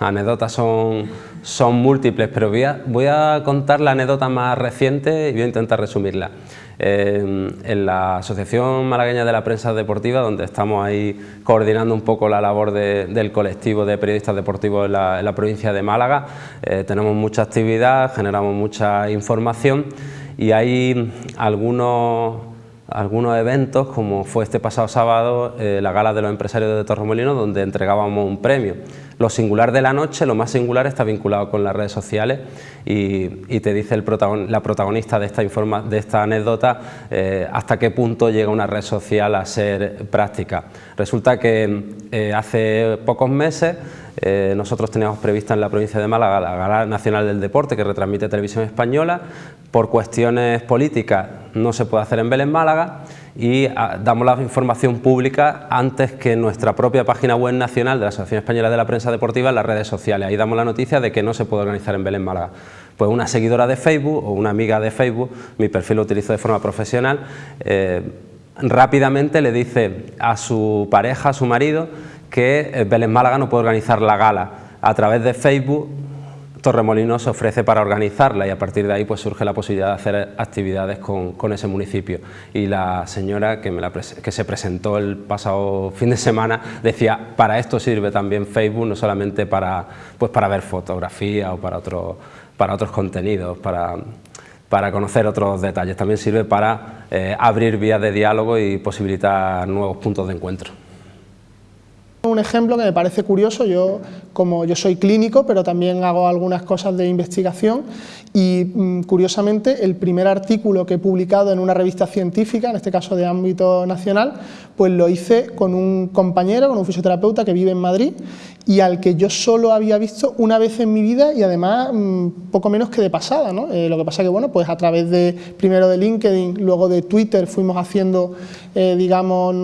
anécdotas son, múltiples, pero voy a, contar la anécdota más reciente y voy a intentar resumirla. Eh, en la Asociación Malagueña de la Prensa Deportiva, donde estamos ahí coordinando un poco la labor del colectivo de periodistas deportivos en la, provincia de Málaga, eh, tenemos mucha actividad, generamos mucha información y hay algunos algunos eventos, como fue este pasado sábado eh, la gala de los empresarios de Torremolinos, donde entregábamos un premio. Lo singular de la noche, lo más singular, está vinculado con las redes sociales y, te dice el la protagonista de esta, de esta anécdota eh, hasta qué punto llega una red social a ser práctica. Resulta que eh, hace pocos meses nosotros teníamos prevista en la provincia de Málaga la Gala Nacional del Deporte que retransmite Televisión Española, por cuestiones políticas no se puede hacer en Belén, Málaga y ah, damos la información pública antes que nuestra propia página web nacional de la Asociación Española de la Prensa Deportiva en las redes sociales. Ahí damos la noticia de que no se puede organizar en Belén, Málaga. Pues una seguidora de Facebook o una amiga de Facebook, mi perfil lo utilizo de forma profesional, eh, rápidamente le dice a su pareja, a su marido, que eh, Belén Málaga no puede organizar la gala. A través de Facebook Torremolinos se ofrece para organizarla y a partir de ahí pues surge la posibilidad de hacer actividades con, ese municipio. Y la señora que, me la se presentó el pasado fin de semana decía, para esto sirve también Facebook, no solamente para, pues para ver fotografía o para, para otros contenidos, para, para conocer otros detalles, también sirve para eh, abrir vías de diálogo y posibilitar nuevos puntos de encuentro. Un ejemplo que me parece curioso, yo como yo soy clínico, pero también hago algunas cosas de investigación y mm, curiosamente el primer artículo que he publicado en una revista científica, en este caso de ámbito nacional, pues lo hice con un compañero, con un fisioterapeuta que vive en Madrid y al que yo solo había visto una vez en mi vida y además mm, poco menos que de pasada, ¿no? Eh, lo que pasa que bueno, pues a través de primero de LinkedIn, luego de Twitter fuimos haciendo, eh, digamos,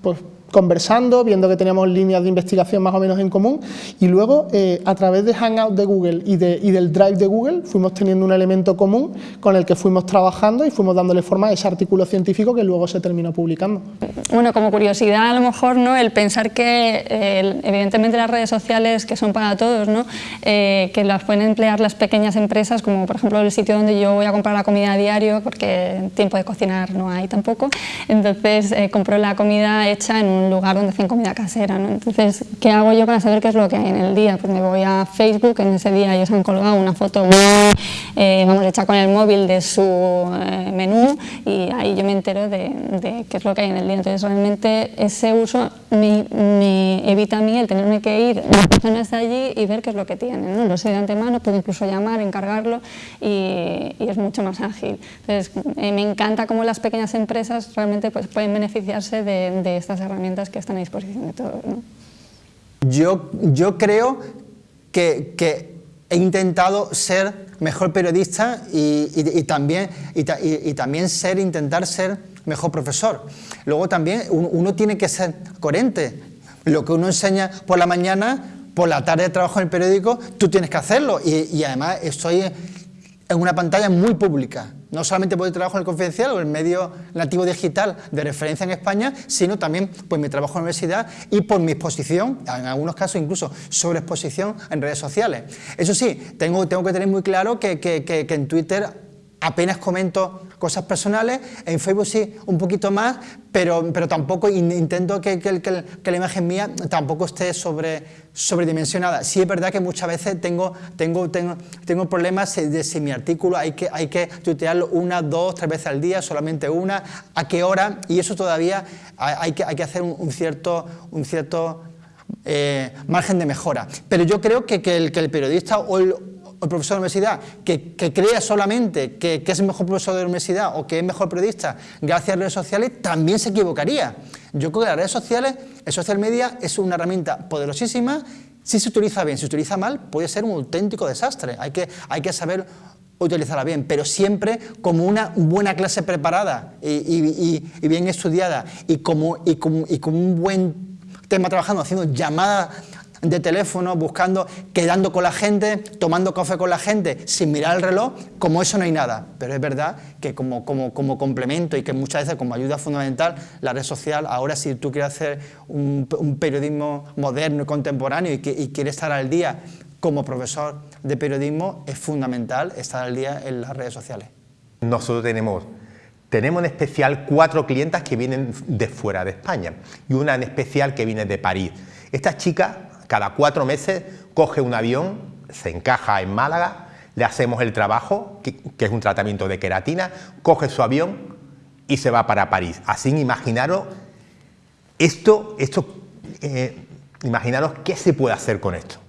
pues conversando, viendo que teníamos líneas de investigación más o menos en común y luego eh, a través de Hangout de Google y, de, y, del Drive de Google fuimos teniendo un elemento común con el que fuimos trabajando y fuimos dándole forma a ese artículo científico que luego se terminó publicando. Bueno, como curiosidad a lo mejor no el pensar que eh, evidentemente las redes sociales que son para todos, ¿no? Eh, que las pueden emplear las pequeñas empresas como por ejemplo el sitio donde yo voy a comprar la comida a diario porque tiempo de cocinar no hay tampoco, entonces compro la comida hecha en un un lugar donde hacen comida casera. ¿no? Entonces, ¿qué hago yo para saber qué es lo que hay en el día? Pues me voy a Facebook, en ese día ellos han colgado una foto eh, vamos, hecha con el móvil de su eh, menú y ahí yo me entero de, qué es lo que hay en el día. Entonces, realmente ese uso me, evita a mí el tenerme que ir las personas de allí y ver qué es lo que tienen. ¿no? Lo sé de antemano, puedo incluso llamar, encargarlo y, es mucho más ágil. Entonces, eh, me encanta cómo las pequeñas empresas realmente pues, pueden beneficiarse de, de estas herramientas que están a disposición de todos. Yo, yo creo que, que, he intentado ser mejor periodista y, y, también, y, también ser, intentar ser mejor profesor. Luego también uno, tiene que ser coherente. Lo que uno enseña por la mañana, por la tarde de trabajo en el periódico, tú tienes que hacerlo. Y, además estoy en una pantalla muy pública no solamente por el trabajo en el confidencial o el medio nativo digital de referencia en España, sino también por mi trabajo en la universidad y por mi exposición, en algunos casos incluso sobre exposición en redes sociales. Eso sí, tengo, tengo que tener muy claro que, que en Twitter apenas comento cosas personales, en Facebook sí, un poquito más, pero, pero tampoco intento que, que, la imagen mía tampoco esté sobre, sobredimensionada. Sí es verdad que muchas veces tengo, tengo, tengo, tengo problemas de si mi artículo hay que, hay que tuitearlo una, dos, tres veces al día, solamente una, a qué hora, y eso todavía hay, que, hay que hacer un, cierto, un cierto eh, margen de mejora. Pero yo creo que, el, que el periodista o el, profesor de universidad que, crea solamente que, es mejor profesor de universidad o que es mejor periodista gracias a redes sociales, también se equivocaría. Yo creo que las redes sociales, el social media, es una herramienta poderosísima, si se utiliza bien, si se utiliza mal, puede ser un auténtico desastre. Hay que, hay que saber utilizarla bien, pero siempre como una buena clase preparada y, bien estudiada y como, y, como, un buen tema trabajando, haciendo llamadas de teléfono, buscando, quedando con la gente, tomando café con la gente, sin mirar el reloj, como eso no hay nada. Pero es verdad que como, como, como complemento y que muchas veces como ayuda fundamental, la red social, ahora si tú quieres hacer un, periodismo moderno y contemporáneo y, que, y quieres estar al día como profesor de periodismo, es fundamental estar al día en las redes sociales. Nosotros tenemos tenemos en especial cuatro clientas que vienen de fuera de España y una en especial que viene de París. Esta chica cada cuatro meses coge un avión, se encaja en Málaga, le hacemos el trabajo, que, es un tratamiento de queratina, coge su avión y se va para París. Así imaginaros esto, esto eh, imaginaros qué se puede hacer con esto.